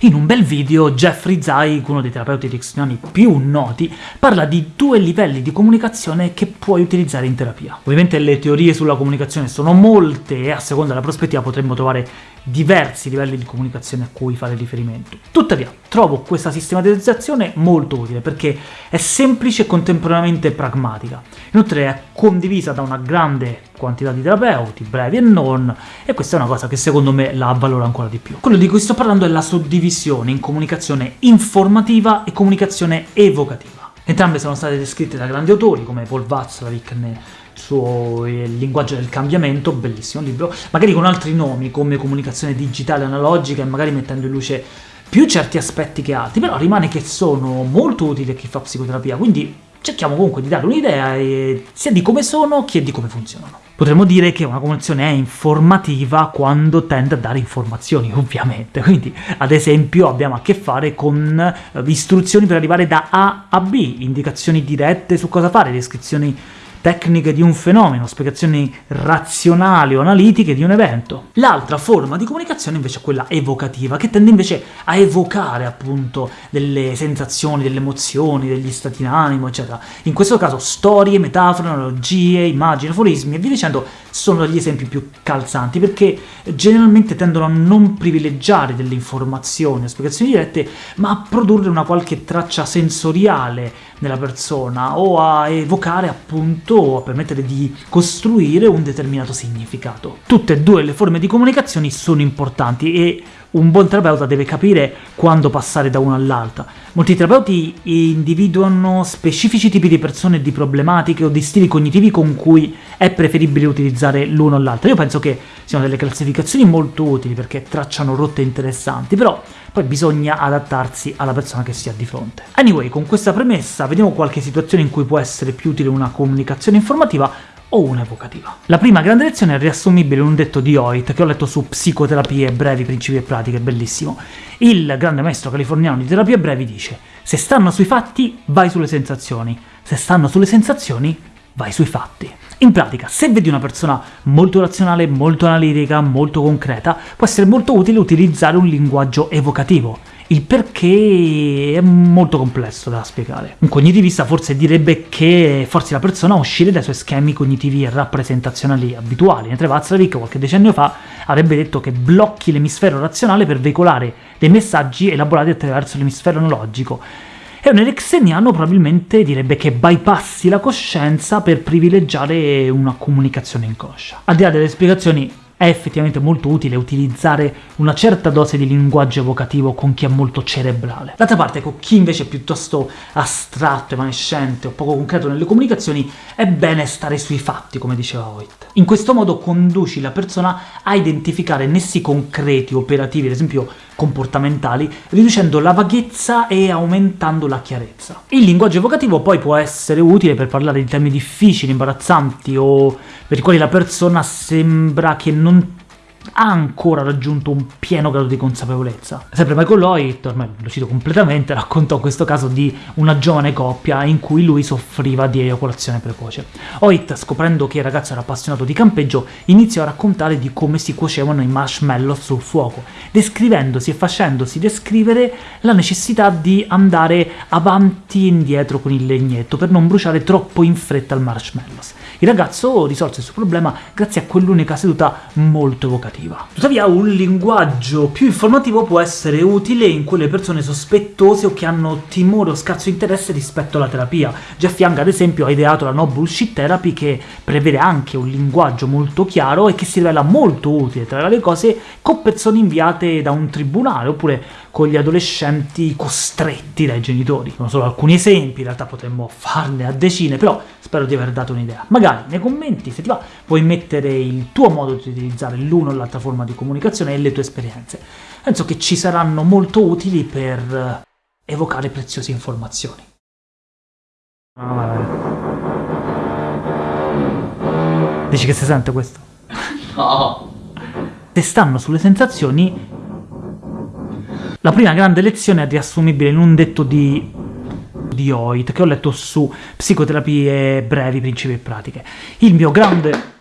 In un bel video Jeffrey Zeig, uno dei terapeuti ericksoniani più noti, parla di due livelli di comunicazione che puoi utilizzare in terapia. Ovviamente le teorie sulla comunicazione sono molte e a seconda della prospettiva potremmo trovare diversi livelli di comunicazione a cui fare riferimento. Tuttavia, trovo questa sistematizzazione molto utile, perché è semplice e contemporaneamente pragmatica. Inoltre è condivisa da una grande quantità di terapeuti, brevi e non, e questa è una cosa che secondo me la avvalora ancora di più. Quello di cui sto parlando è la suddivisione in comunicazione informativa e comunicazione evocativa. Entrambe sono state descritte da grandi autori, come Paul nel suo Il linguaggio del cambiamento, bellissimo libro, magari con altri nomi, come comunicazione digitale analogica, e magari mettendo in luce più certi aspetti che altri, però rimane che sono molto utili a chi fa psicoterapia, quindi cerchiamo comunque di dare un'idea sia di come sono che di come funzionano. Potremmo dire che una comunicazione è informativa quando tende a dare informazioni, ovviamente, quindi ad esempio abbiamo a che fare con eh, istruzioni per arrivare da A a B, indicazioni dirette su cosa fare, descrizioni tecniche di un fenomeno, spiegazioni razionali o analitiche di un evento. L'altra forma di comunicazione invece è quella evocativa, che tende invece a evocare appunto delle sensazioni, delle emozioni, degli stati d'animo, eccetera. In questo caso storie, metafore, analogie, immagini, aforismi e via dicendo sono gli esempi più calzanti, perché generalmente tendono a non privilegiare delle informazioni o spiegazioni dirette, ma a produrre una qualche traccia sensoriale nella persona, o a evocare appunto o a permettere di costruire un determinato significato. Tutte e due le forme di comunicazione sono importanti e un buon terapeuta deve capire quando passare da una all'altra. Molti terapeuti individuano specifici tipi di persone, di problematiche o di stili cognitivi con cui è preferibile utilizzare l'uno o l'altro. Io penso che siano delle classificazioni molto utili perché tracciano rotte interessanti, però poi bisogna adattarsi alla persona che si ha di fronte. Anyway, con questa premessa vediamo qualche situazione in cui può essere più utile una comunicazione informativa o una evocativa. La prima grande lezione è riassumibile in un detto di Hoyt, che ho letto su Psicoterapie brevi, principi e pratiche, bellissimo. Il grande maestro californiano di terapie brevi dice «Se stanno sui fatti, vai sulle sensazioni. Se stanno sulle sensazioni, vai sui fatti». In pratica, se vedi una persona molto razionale, molto analitica, molto concreta, può essere molto utile utilizzare un linguaggio evocativo, il perché è molto complesso da spiegare. Un cognitivista forse direbbe che forse la persona uscire dai suoi schemi cognitivi e rappresentazionali abituali, mentre Václavic qualche decennio fa avrebbe detto che blocchi l'emisfero razionale per veicolare dei messaggi elaborati attraverso l'emisfero analogico, e un ericksoniano probabilmente direbbe che bypassi la coscienza per privilegiare una comunicazione inconscia. Al di là delle spiegazioni è effettivamente molto utile utilizzare una certa dose di linguaggio evocativo con chi è molto cerebrale. D'altra parte, con chi invece è piuttosto astratto, evanescente o poco concreto nelle comunicazioni, è bene stare sui fatti, come diceva Hoyt. In questo modo conduci la persona a identificare nessi concreti, operativi, ad esempio comportamentali, riducendo la vaghezza e aumentando la chiarezza. Il linguaggio evocativo poi può essere utile per parlare di temi difficili, imbarazzanti o per i quali la persona sembra che non ha ancora raggiunto un pieno grado di consapevolezza. Sempre Michael Lloyd, ormai lo cito completamente, raccontò questo caso di una giovane coppia in cui lui soffriva di eiaculazione precoce. Hoyt, scoprendo che il ragazzo era appassionato di campeggio, iniziò a raccontare di come si cuocevano i marshmallow sul fuoco, descrivendosi e facendosi descrivere la necessità di andare avanti e indietro con il legnetto per non bruciare troppo in fretta il marshmallows. Il ragazzo risolse il suo problema grazie a quell'unica seduta molto evocativa. Tuttavia un linguaggio più informativo può essere utile in quelle persone sospettose o che hanno timore o scarso interesse rispetto alla terapia. Jeff Young ad esempio ha ideato la No Bullshit Therapy che prevede anche un linguaggio molto chiaro e che si rivela molto utile, tra le cose, con persone inviate da un tribunale, oppure con gli adolescenti costretti dai genitori. Sono solo alcuni esempi, in realtà potremmo farne a decine, però spero di aver dato un'idea. Magari nei commenti, se ti va, puoi mettere il tuo modo di utilizzare l'uno o l'altra forma di comunicazione e le tue esperienze. Penso che ci saranno molto utili per evocare preziose informazioni. Dici che si sente questo? No! Se stanno sulle sensazioni la prima grande lezione è riassumibile in un detto di di Hoyt, che ho letto su Psicoterapie brevi, principi e pratiche. Il mio grande